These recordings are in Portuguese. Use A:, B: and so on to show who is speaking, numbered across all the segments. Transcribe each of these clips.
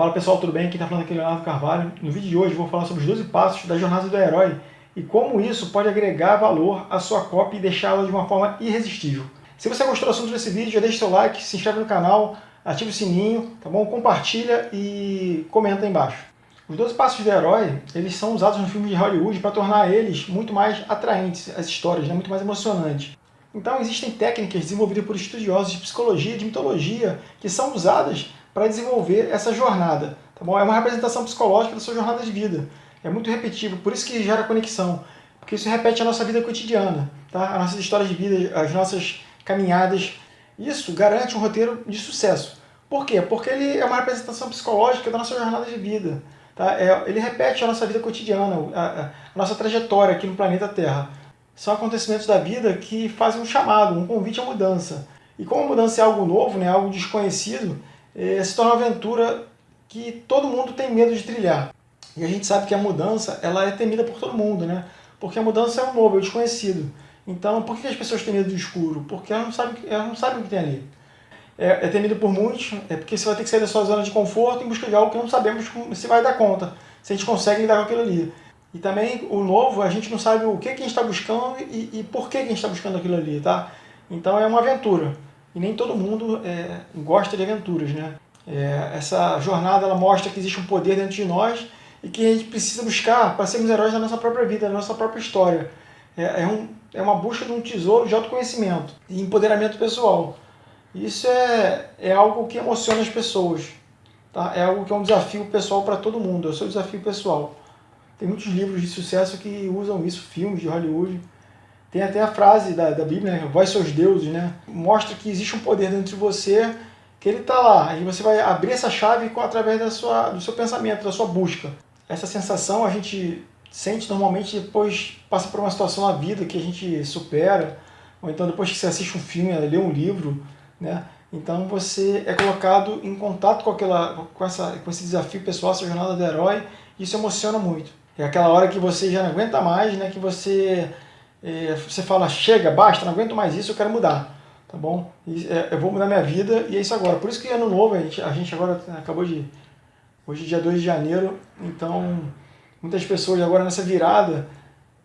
A: Fala pessoal, tudo bem? Quem está falando aqui é Leonardo Carvalho. No vídeo de hoje vou falar sobre os 12 passos da jornada do herói e como isso pode agregar valor à sua cópia e deixá-la de uma forma irresistível. Se você gostou do assunto desse vídeo, já deixa seu like, se inscreve no canal, ativa o sininho, tá bom? Compartilha e comenta aí embaixo. Os 12 passos do herói, eles são usados no filme de Hollywood para tornar eles muito mais atraentes, as histórias, né? muito mais emocionantes. Então existem técnicas desenvolvidas por estudiosos de psicologia, de mitologia, que são usadas para desenvolver essa jornada. Tá bom? É uma representação psicológica da sua jornada de vida. É muito repetitivo, por isso que gera conexão. Porque isso repete a nossa vida cotidiana, tá? as nossas histórias de vida, as nossas caminhadas. Isso garante um roteiro de sucesso. Por quê? Porque ele é uma representação psicológica da nossa jornada de vida. Tá? É, ele repete a nossa vida cotidiana, a, a nossa trajetória aqui no planeta Terra. São acontecimentos da vida que fazem um chamado, um convite à mudança. E como a mudança é algo novo, né, algo desconhecido, é, se torna uma aventura que todo mundo tem medo de trilhar. E a gente sabe que a mudança ela é temida por todo mundo, né? Porque a mudança é o novo, é o desconhecido. Então, por que as pessoas têm medo do escuro? Porque elas não sabem, elas não sabem o que tem ali. É, é temido por muitos, é porque você vai ter que sair da sua zona de conforto em busca de algo que não sabemos se vai dar conta, se a gente consegue lidar com aquilo ali. E também o novo, a gente não sabe o que, que a gente está buscando e, e, por que, que a gente está buscando aquilo ali, tá? Então é uma aventura. E nem todo mundo é, gosta de aventuras, né? É, essa jornada ela mostra que existe um poder dentro de nós e que a gente precisa buscar para sermos heróis da nossa própria vida, da nossa própria história. É, é, um, é uma busca de um tesouro de autoconhecimento e empoderamento pessoal. Isso é, é algo que emociona as pessoas. Tá? É algo que é um desafio pessoal para todo mundo, é o seu desafio pessoal. Tem muitos livros de sucesso que usam isso, filmes de Hollywood. Tem até a frase da, da Bíblia, né? Vós seus deuses, né? Mostra que existe um poder dentro de você, que ele está lá. E você vai abrir essa chave através da sua, do seu pensamento, da sua busca. Essa sensação a gente sente normalmente depois passa por uma situação na vida que a gente supera, ou então depois que você assiste um filme, lê um livro, né? Então você é colocado em contato com, aquela, com, essa, com esse desafio pessoal, essa jornada do herói, e isso emociona muito. É aquela hora que você já não aguenta mais, né? que você, você fala, chega, basta, não aguento mais isso, eu quero mudar. Tá bom? É, eu vou mudar minha vida e é isso agora. Por isso que ano novo, a gente, a gente agora acabou de... Hoje é dia 2 de janeiro, então muitas pessoas agora nessa virada,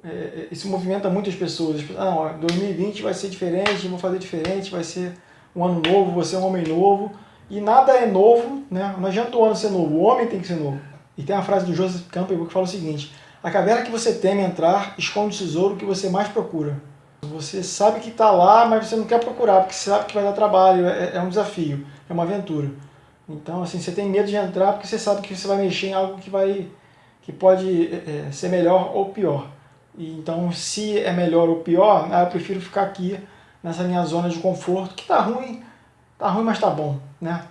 A: é, é isso movimenta muitas pessoas. Ah, não, 2020 vai ser diferente, vou fazer diferente, vai ser um ano novo, você é um homem novo. E nada é novo, né? não adianta o ano ser novo, o homem tem que ser novo. E tem a frase do Joseph Campbell que fala o seguinte, a caverna que você teme entrar esconde o tesouro que você mais procura. Você sabe que está lá, mas você não quer procurar, porque você sabe que vai dar trabalho, é, é um desafio, é uma aventura. Então, assim, você tem medo de entrar porque você sabe que você vai mexer em algo que, vai, que pode é, é ser melhor ou pior. E, então, se é melhor ou pior, ah, eu prefiro ficar aqui nessa minha zona de conforto, que tá ruim, tá ruim, mas tá bom, né?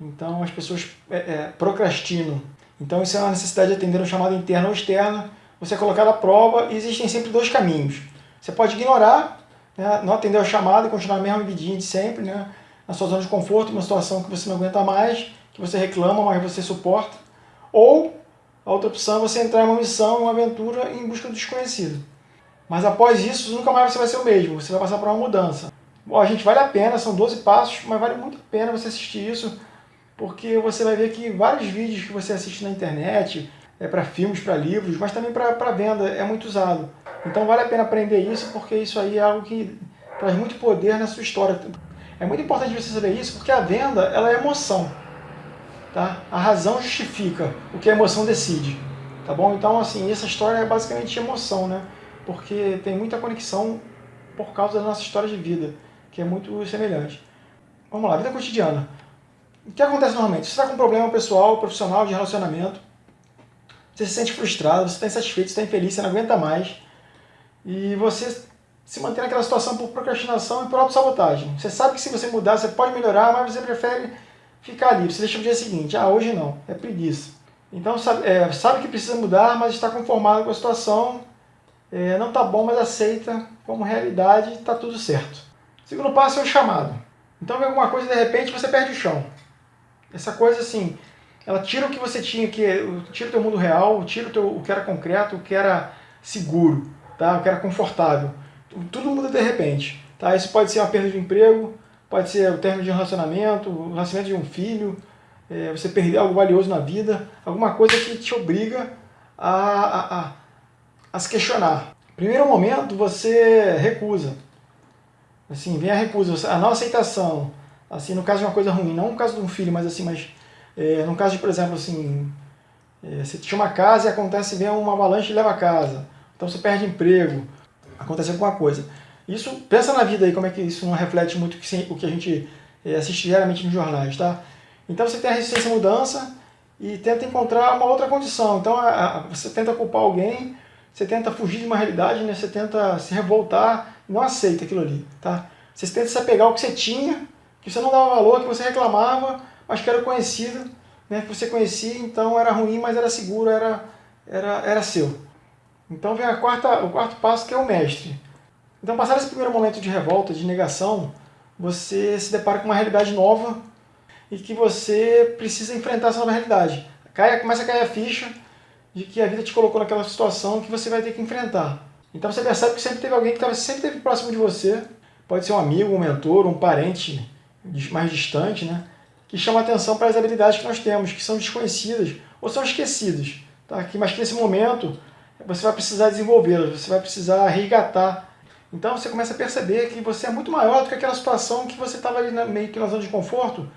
A: Então as pessoas é, é, procrastinam. Então isso é uma necessidade de atender um chamado interno ou externo, você é colocado à prova e existem sempre dois caminhos. Você pode ignorar, né, não atender ao chamado e continuar a mesma de sempre, né, na sua zona de conforto, uma situação que você não aguenta mais, que você reclama, mas você suporta. Ou a outra opção é você entrar em uma missão, uma aventura em busca do desconhecido. Mas após isso, nunca mais você vai ser o mesmo, você vai passar por uma mudança. Bom, gente, vale a pena, são 12 passos, mas vale muito a pena você assistir isso, porque você vai ver que vários vídeos que você assiste na internet, é para filmes, para livros, mas também para venda, é muito usado. Então vale a pena aprender isso, porque isso aí é algo que traz muito poder na sua história. É muito importante você saber isso, porque a venda ela é emoção. Tá? A razão justifica o que a emoção decide. Tá bom? Então, assim, essa história é basicamente emoção, né? porque tem muita conexão por causa da nossa história de vida, que é muito semelhante. Vamos lá, vida cotidiana. O que acontece normalmente? Você está com um problema pessoal, profissional, de relacionamento, você se sente frustrado, você está insatisfeito, você está infeliz, você não aguenta mais, e você se mantém naquela situação por procrastinação e por autossabotagem. Você sabe que se você mudar, você pode melhorar, mas você prefere ficar ali. Você deixa o dia seguinte, ah, hoje não, é preguiça. Então sabe, é, sabe que precisa mudar, mas está conformado com a situação é, não está bom, mas aceita como realidade, está tudo certo. segundo passo é o chamado. Então vem alguma coisa de repente você perde o chão. Essa coisa assim, ela tira o que você tinha, que tira o teu mundo real, tira o, teu, o que era concreto, o que era seguro, tá? o que era confortável. Tudo muda de repente. Tá? Isso pode ser uma perda de emprego, pode ser o término de um relacionamento, o nascimento de um filho, é, você perder algo valioso na vida, alguma coisa que te obriga a, a, a, a se questionar. Primeiro momento, você recusa. Assim, vem a recusa, a não aceitação. Assim, no caso de uma coisa ruim, não no caso de um filho, mas assim, mas é, no caso de, por exemplo, assim, é, você tinha uma casa e acontece, vem uma avalanche e leva a casa. Então você perde emprego, acontece alguma coisa. Isso, pensa na vida aí, como é que isso não reflete muito o que a gente é, assiste diariamente nos jornais, tá? Então você tem a resistência à mudança e tenta encontrar uma outra condição. Então a, a, você tenta culpar alguém, você tenta fugir de uma realidade, né? você tenta se revoltar, não aceita aquilo ali, tá? Você tenta se apegar ao que você tinha, que você não dava valor, que você reclamava, mas que era conhecido, né? que você conhecia, então era ruim, mas era seguro, era, era, era seu. Então vem a quarta, o quarto passo que é o mestre. Então passar esse primeiro momento de revolta, de negação, você se depara com uma realidade nova e que você precisa enfrentar essa nova realidade. Cai, começa a cair a ficha de que a vida te colocou naquela situação que você vai ter que enfrentar. Então você percebe que sempre teve alguém que sempre esteve próximo de você, pode ser um amigo, um mentor, um parente mais distante, né? que chama atenção para as habilidades que nós temos, que são desconhecidas ou são esquecidas. Tá? Mas que nesse momento você vai precisar desenvolvê-las, você vai precisar resgatar. Então você começa a perceber que você é muito maior do que aquela situação que você estava ali na, meio que na zona de conforto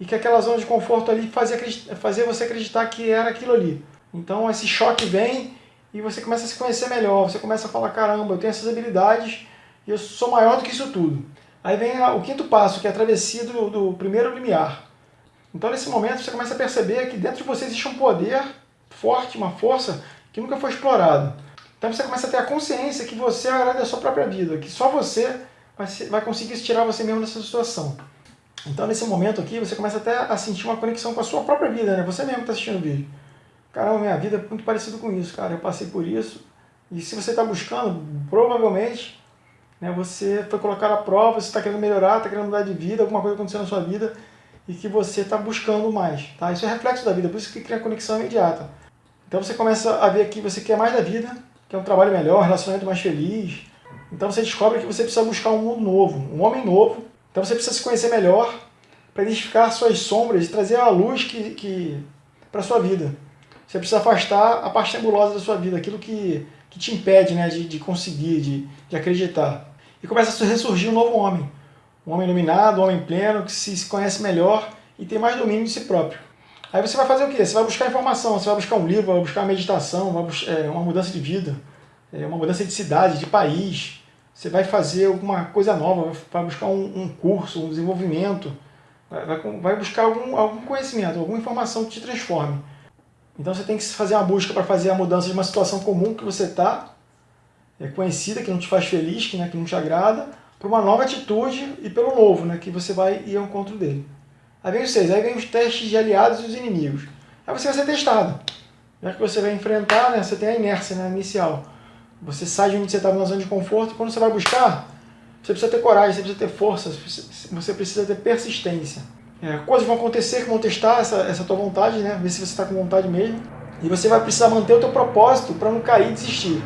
A: e que aquela zona de conforto ali fazia, fazia você acreditar que era aquilo ali. Então esse choque vem e você começa a se conhecer melhor, você começa a falar, caramba, eu tenho essas habilidades e eu sou maior do que isso tudo. Aí vem o quinto passo, que é a travessia do, do primeiro limiar. Então nesse momento você começa a perceber que dentro de você existe um poder forte, uma força que nunca foi explorado. Então você começa a ter a consciência que você é da sua própria vida, que só você vai, vai conseguir tirar você mesmo dessa situação. Então nesse momento aqui você começa até a sentir uma conexão com a sua própria vida, né? Você mesmo está assistindo o vídeo. Caramba, minha vida é muito parecida com isso, cara. Eu passei por isso. E se você está buscando, provavelmente né, você foi colocar à prova, você está querendo melhorar, está querendo mudar de vida, alguma coisa aconteceu na sua vida e que você está buscando mais. Tá? Isso é reflexo da vida, por isso que cria conexão imediata. Então você começa a ver que você quer mais da vida, quer um trabalho melhor, um relacionamento mais feliz. Então você descobre que você precisa buscar um mundo novo, um homem novo. Então você precisa se conhecer melhor para identificar suas sombras e trazer a luz que, que para a sua vida. Você precisa afastar a parte nebulosa da sua vida, aquilo que, que te impede né, de, de conseguir, de, de acreditar. E começa a ressurgir um novo homem. Um homem iluminado, um homem pleno, que se, conhece melhor e tem mais domínio de si próprio. Aí você vai fazer o quê? Você vai buscar informação, você vai buscar um livro, vai buscar meditação, vai buscar, é, uma mudança de vida, é, uma mudança de cidade, de país. Você vai fazer alguma coisa nova, vai buscar um, curso, um desenvolvimento, vai, buscar algum, algum conhecimento, alguma informação que te transforme. Então você tem que fazer uma busca para fazer a mudança de uma situação comum que você está, conhecida, que não te faz feliz, que, né, que não te agrada, para uma nova atitude e pelo novo, né, que você vai ir ao encontro dele. Aí vem os seis, aí vem os testes de aliados e os inimigos. Aí você vai ser testado. Já que você vai enfrentar, né, você tem a inércia né, inicial. Você sai de onde você estava na zona de conforto e quando você vai buscar, você precisa ter coragem, você precisa ter força, você precisa ter persistência. É, coisas vão acontecer que vão testar essa, essa tua vontade, né, ver se você está com vontade mesmo. E você vai precisar manter o teu propósito para não cair e desistir,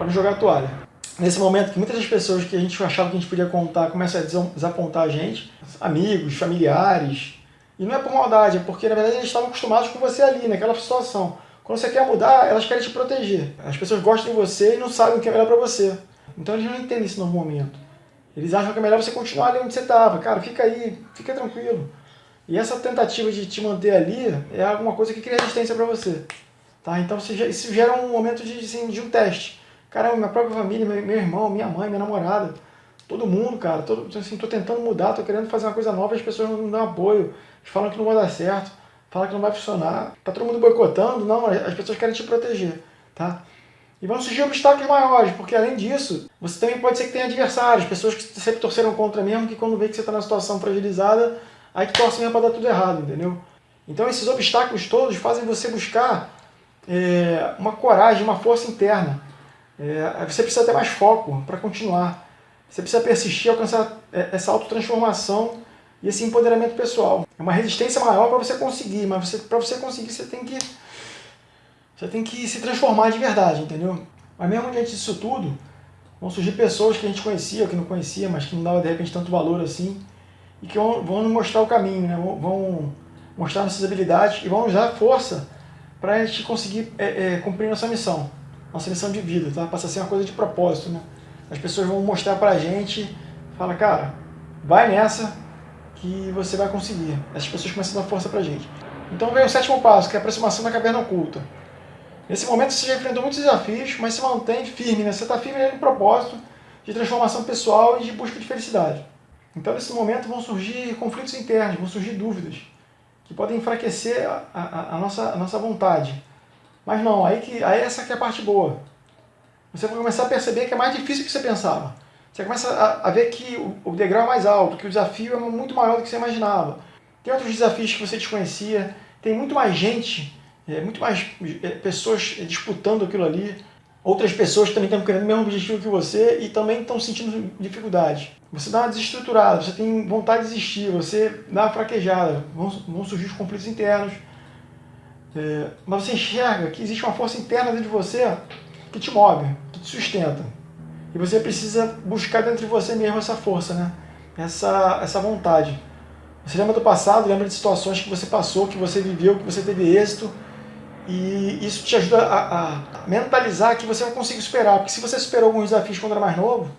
A: para não jogar a toalha nesse momento que muitas das pessoas que a gente achava que a gente podia contar começam a desapontar a gente, amigos, familiares, e não é por maldade, é porque na verdade eles estavam acostumados com você ali, naquela situação. Quando você quer mudar, elas querem te proteger. As pessoas gostam de você e não sabem o que é melhor para você. Então eles não entendem esse novo momento. Eles acham que é melhor você continuar ali onde você estava. Cara, fica aí, fica tranquilo. E essa tentativa de te manter ali é alguma coisa que cria resistência para você. Tá? Então isso gera um momento de, assim, de um teste. Caramba, minha própria família, meu, irmão, minha mãe, minha namorada, todo mundo, cara, todo, assim, tô tentando mudar, tô querendo fazer uma coisa nova, as pessoas não dão apoio, falam que não vai dar certo, falam que não vai funcionar, tá todo mundo boicotando, não, as pessoas querem te proteger, tá? E vão surgir obstáculos maiores, porque além disso, você também pode ser que tenha adversários, pessoas que sempre torceram contra mesmo, que quando vê que você está na situação fragilizada, aí que torcem mesmo para dar tudo errado, entendeu? Então esses obstáculos todos fazem você buscar é, uma coragem, uma força interna, é, você precisa ter mais foco para continuar. Você precisa persistir, alcançar é, essa autotransformação e esse empoderamento pessoal. É uma resistência maior para você conseguir, mas para você conseguir você tem que você tem que se transformar de verdade, entendeu? Mas mesmo diante disso tudo, vão surgir pessoas que a gente conhecia, que não conhecia, mas que não dava de repente tanto valor assim, e que vão, nos mostrar o caminho, né? vão, vão mostrar nossas habilidades e vão nos dar força para a gente conseguir é, é, cumprir nossa missão, nossa missão de vida, tá? Passa a ser uma coisa de propósito, né? As pessoas vão mostrar para a gente, fala, cara, vai nessa que você vai conseguir. Essas pessoas começam a dar força para a gente. Então vem o sétimo passo, que é a aproximação da caverna oculta. Nesse momento você já enfrentou muitos desafios, mas se mantém firme, né? Você está firme no propósito de transformação pessoal e de busca de felicidade. Então nesse momento vão surgir conflitos internos, vão surgir dúvidas, que podem enfraquecer a, a, a nossa, a nossa vontade. Mas não, aí, que, aí essa que é a parte boa. Você vai começar a perceber que é mais difícil do que você pensava. Você começa a, a ver que o, o degrau é mais alto, que o desafio é muito maior do que você imaginava. Tem outros desafios que você desconhecia, tem muito mais gente, é, muito mais é, pessoas disputando aquilo ali. Outras pessoas também estão querendo o mesmo objetivo que você e também estão sentindo dificuldade. Você dá uma desestruturada, você tem vontade de desistir, você dá uma fraquejada, vão, vão surgir os conflitos internos. É, mas você enxerga que existe uma força interna dentro de você que te move, que te sustenta. E você precisa buscar dentro de você mesmo essa força, né? essa, essa vontade. Você lembra do passado, lembra de situações que você passou, que você viveu, que você teve êxito, e isso te ajuda a, a, mentalizar que você vai conseguir superar. Porque se você superou alguns desafios quando era mais novo,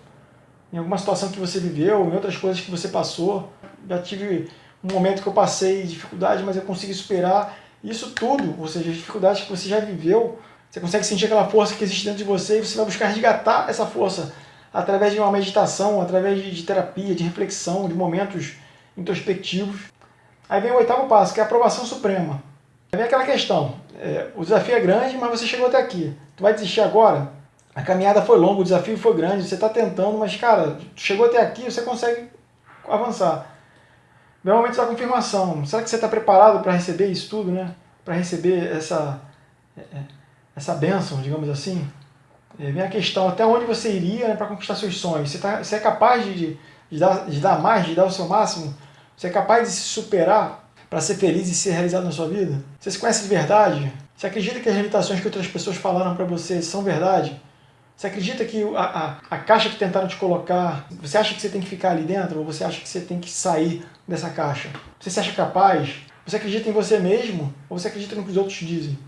A: em alguma situação que você viveu, em outras coisas que você passou, já tive um momento que eu passei dificuldade, mas eu consegui superar. Isso tudo, ou seja, as dificuldades que você já viveu, você consegue sentir aquela força que existe dentro de você e você vai buscar resgatar essa força através de uma meditação, através de terapia, de reflexão, de momentos introspectivos. Aí vem o oitavo passo, que é a aprovação suprema. Aí vem aquela questão, é, o desafio é grande, mas você chegou até aqui. Tu vai desistir agora? A caminhada foi longa, o desafio foi grande, você está tentando, mas cara, chegou até aqui, você consegue avançar. Vem o momento da confirmação. Será que você está preparado para receber isso tudo, né? Para receber essa, é, é, essa bênção, digamos assim? É, vem a questão, até onde você iria né, para conquistar seus sonhos? Você, tá, você é capaz de, de, dar, de dar mais, de dar o seu máximo? Você é capaz de se superar para ser feliz e ser realizado na sua vida? Você se conhece de verdade? Você acredita que as limitações que outras pessoas falaram para você são verdade? Você acredita que a, a, a, caixa que tentaram te colocar, você acha que você tem que ficar ali dentro ou você acha que você tem que sair dessa caixa? Você se acha capaz? Você acredita em você mesmo ou você acredita no que os outros dizem?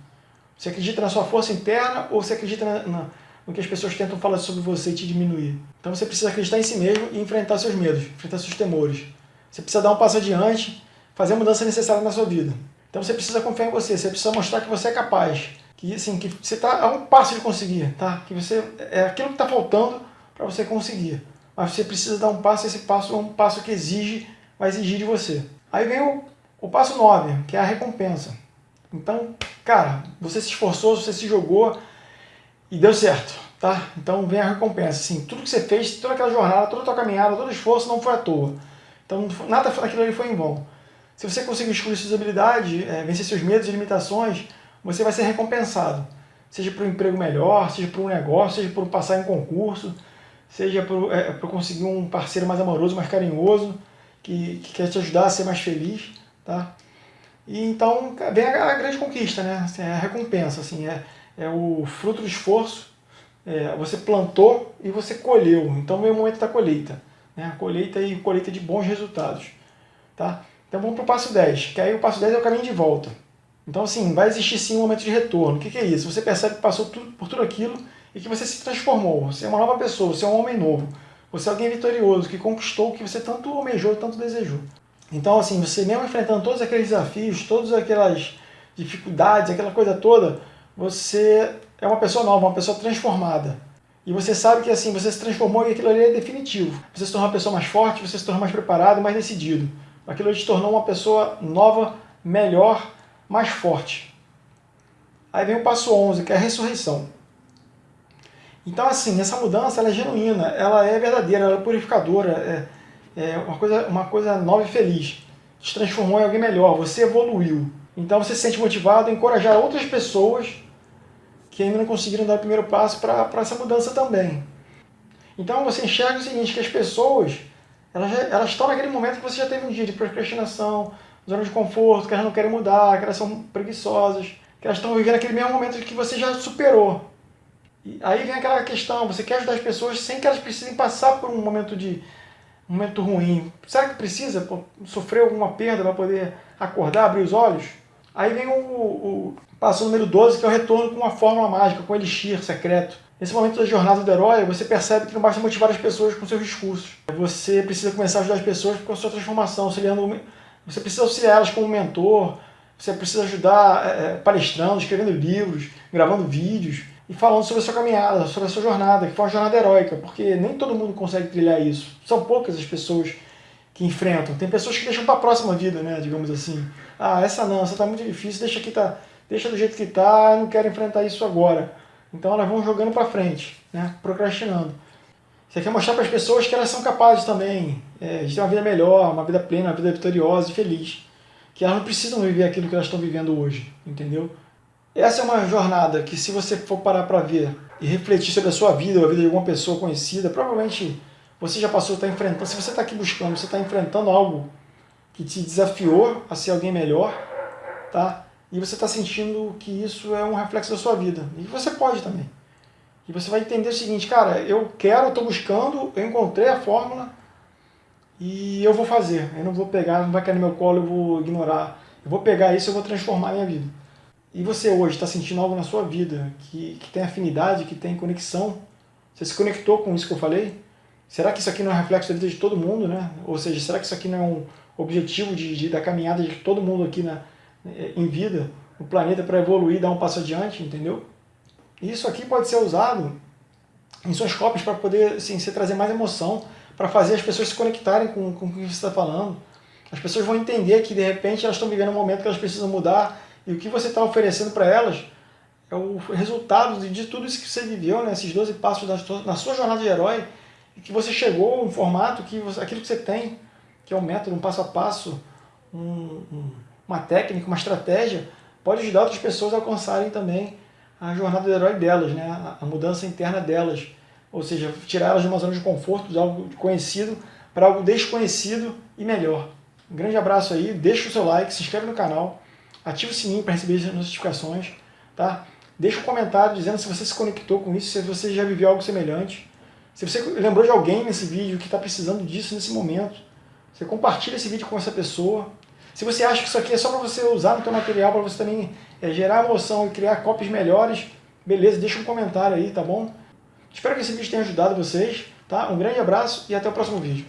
A: Você acredita na sua força interna ou você acredita na, na, no que as pessoas tentam falar sobre você e te diminuir? Então você precisa acreditar em si mesmo e enfrentar seus medos, enfrentar seus temores. Você precisa dar um passo adiante fazer a mudança necessária na sua vida. Então você precisa confiar em você, você precisa mostrar que você é capaz, que assim, que você está a um passo de conseguir, tá? Que você é aquilo que está faltando para você conseguir. Mas você precisa dar um passo, esse passo é um passo que exige, vai exigir de você. Aí vem o, o passo 9, que é a recompensa. Então, cara, você se esforçou, você se jogou e deu certo, tá? Então vem a recompensa. Assim, tudo que você fez, toda aquela jornada, toda a tua caminhada, todo o esforço não foi à toa. Então nada daquilo ali foi em vão. Se você conseguir excluir suas habilidades, é, vencer seus medos e limitações, você vai ser recompensado. Seja por um emprego melhor, seja por um negócio, seja por passar em concurso, seja por, é, por conseguir um parceiro mais amoroso, mais carinhoso, que, que quer te ajudar a ser mais feliz. Tá? E então vem a, a grande conquista, né? Assim, é a recompensa, assim, é, é o fruto do esforço. É, você plantou e você colheu. Então vem o momento da colheita. Né? A colheita e colheita de bons resultados. Tá? Então vamos para o passo 10, que aí o passo 10 é o caminho de volta. Então assim, vai existir sim um momento de retorno. O que, que é isso? Você percebe que passou tudo, por tudo aquilo e que você se transformou. Você é uma nova pessoa, você é um homem novo. Você é alguém vitorioso, que conquistou o que você tanto almejou, tanto desejou. Então assim, você mesmo enfrentando todos aqueles desafios, todas aquelas dificuldades, aquela coisa toda, você é uma pessoa nova, uma pessoa transformada. E você sabe que assim, você se transformou e aquilo ali é definitivo. Você se tornou uma pessoa mais forte, você se tornou mais preparado, mais decidido. Aquilo te tornou uma pessoa nova, melhor, mais forte. Aí vem o passo 11, que é a ressurreição. Então, assim, essa mudança ela é genuína, ela é verdadeira, ela é purificadora, é, é uma, coisa, uma coisa nova e feliz. Te transformou em alguém melhor, você evoluiu. Então você se sente motivado a encorajar outras pessoas que ainda não conseguiram dar o primeiro passo para essa mudança também. Então você enxerga o seguinte, que as pessoas elas, já, elas estão naquele momento que você já teve um dia de procrastinação, zona de conforto, que elas não querem mudar, que elas são preguiçosas, que elas estão vivendo aquele mesmo momento que você já superou. E aí vem aquela questão, você quer ajudar as pessoas sem que elas precisem passar por um momento de, um momento ruim. Será que precisa pô, sofrer alguma perda para poder acordar, abrir os olhos? Aí vem o, o passo número 12, que é o retorno com uma fórmula mágica, com o elixir secreto. Nesse momento da jornada do herói, você percebe que não basta motivar as pessoas com seus discursos. Você precisa começar a ajudar as pessoas com a sua transformação, auxiliando, você precisa auxiliar elas como mentor, você precisa ajudar é, palestrando, escrevendo livros, gravando vídeos e falando sobre a sua caminhada, sobre a sua jornada, que foi uma jornada heróica, porque nem todo mundo consegue trilhar isso. São poucas as pessoas que enfrentam. Tem pessoas que deixam para a próxima vida, né, digamos assim. Ah, essa não, essa está muito difícil, deixa, aqui, tá, deixa do jeito que está, não quero enfrentar isso agora. Então elas vão jogando para frente, né, procrastinando. Você quer mostrar para as pessoas que elas são capazes também é, de ter uma vida melhor, uma vida plena, uma vida vitoriosa e feliz. Que elas não precisam viver aquilo que elas estão vivendo hoje, entendeu? Essa é uma jornada que se você for parar para ver e refletir sobre a sua vida ou a vida de alguma pessoa conhecida, provavelmente você já passou, está enfrentando, se você está aqui buscando, você está enfrentando algo que te desafiou a ser alguém melhor, tá? E você está sentindo que isso é um reflexo da sua vida. E você pode também. E você vai entender o seguinte, cara, eu quero, eu estou buscando, eu encontrei a fórmula e eu vou fazer. Eu não vou pegar, não vai cair no meu colo, eu vou ignorar. Eu vou pegar isso eu vou transformar a minha vida. E você hoje está sentindo algo na sua vida que, que tem afinidade, que tem conexão? Você se conectou com isso que eu falei? Será que isso aqui não é reflexo da vida de todo mundo, né? Ou seja, será que isso aqui não é um objetivo de, de da caminhada de todo mundo aqui na, em vida, no planeta, para evoluir, dar um passo adiante, entendeu? Isso aqui pode ser usado em suas cópias para poder assim, você trazer mais emoção, para fazer as pessoas se conectarem com, com o que você está falando. As pessoas vão entender que, de repente, elas estão vivendo um momento que elas precisam mudar e o que você está oferecendo para elas é o resultado de tudo isso que você viveu, né? esses 12 passos na sua jornada de herói, e que você chegou um formato, que você, aquilo que você tem, que é um método, um passo a passo, um, um, uma técnica, uma estratégia, pode ajudar outras pessoas a alcançarem também a jornada do herói delas, né? a, mudança interna delas. Ou seja, tirar elas de uma zona de conforto, de algo conhecido, para algo desconhecido e melhor. Um grande abraço aí, deixa o seu like, se inscreve no canal, ativa o sininho para receber as notificações, tá? Deixa um comentário dizendo se você se conectou com isso, se você já viveu algo semelhante. Se você lembrou de alguém nesse vídeo que está precisando disso nesse momento, você compartilha esse vídeo com essa pessoa. Se você acha que isso aqui é só para você usar no seu material, para você também é, gerar emoção e criar cópias melhores, beleza, deixa um comentário aí, tá bom? Espero que esse vídeo tenha ajudado vocês, tá? Um grande abraço e até o próximo vídeo.